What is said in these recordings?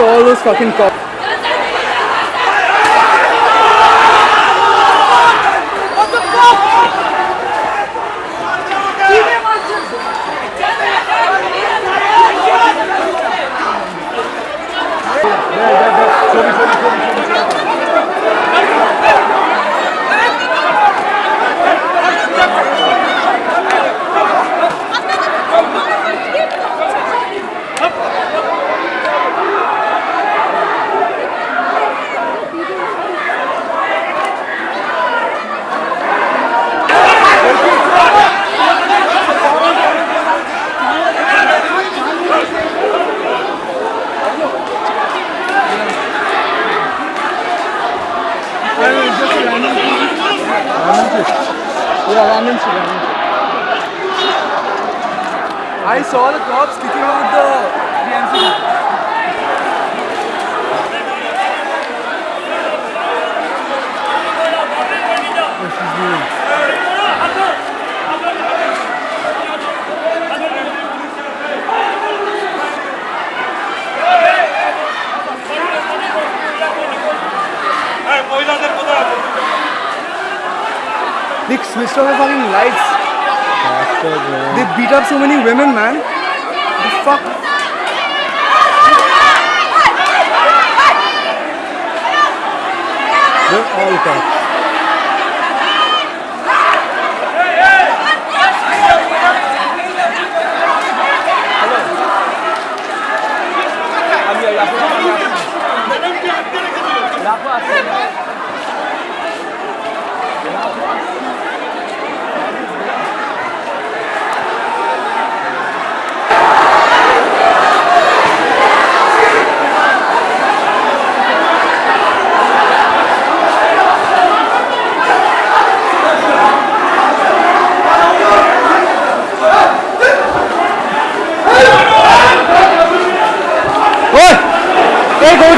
all those fucking cops. I saw the cops kicking out the, the switched off the fucking lights. They beat up so many women, man. The fuck? They're all cops.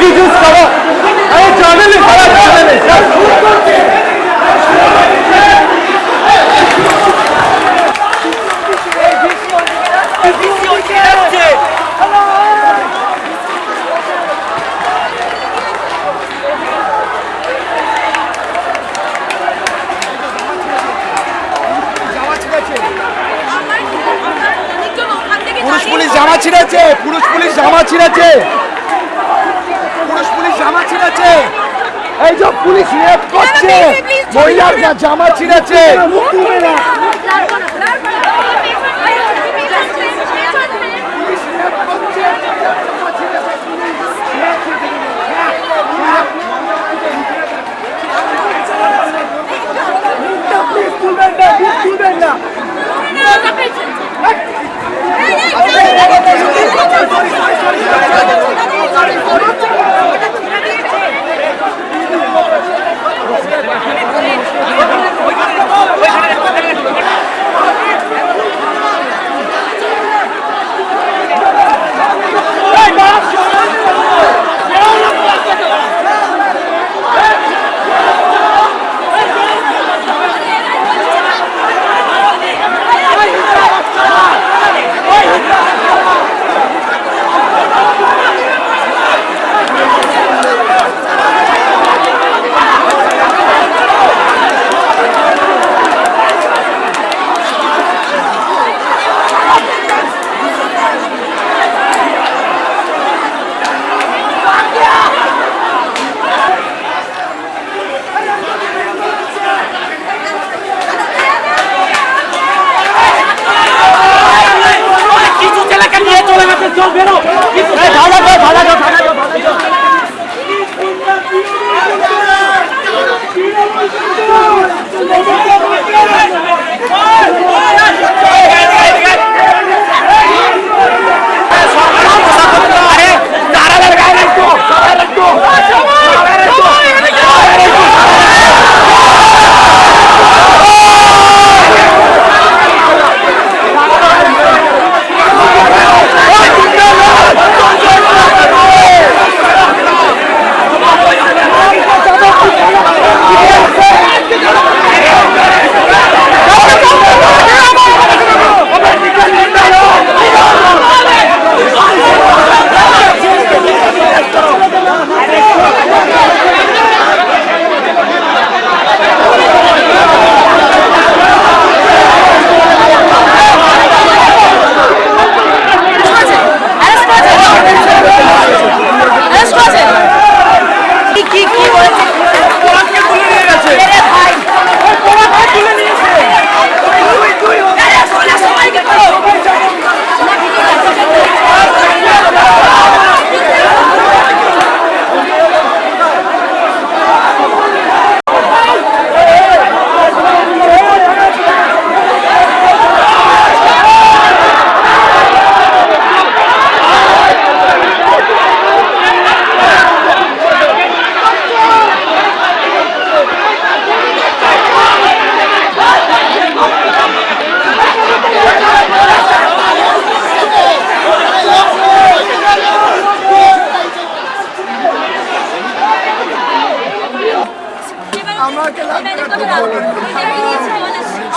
Cover, channel is. পুরুষ police জামা ছিঁড়েছে পুরুষ police জামা ছিঁড়েছে জামা ছিঁড়েছে। এই যে police rape করছে। মহিলার জামা ছিঁড়েছে।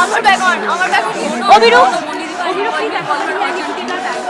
আমার ব্যাকন আমার ব্যাকন অভিরূপ অভিরূপ কি ব্যাকন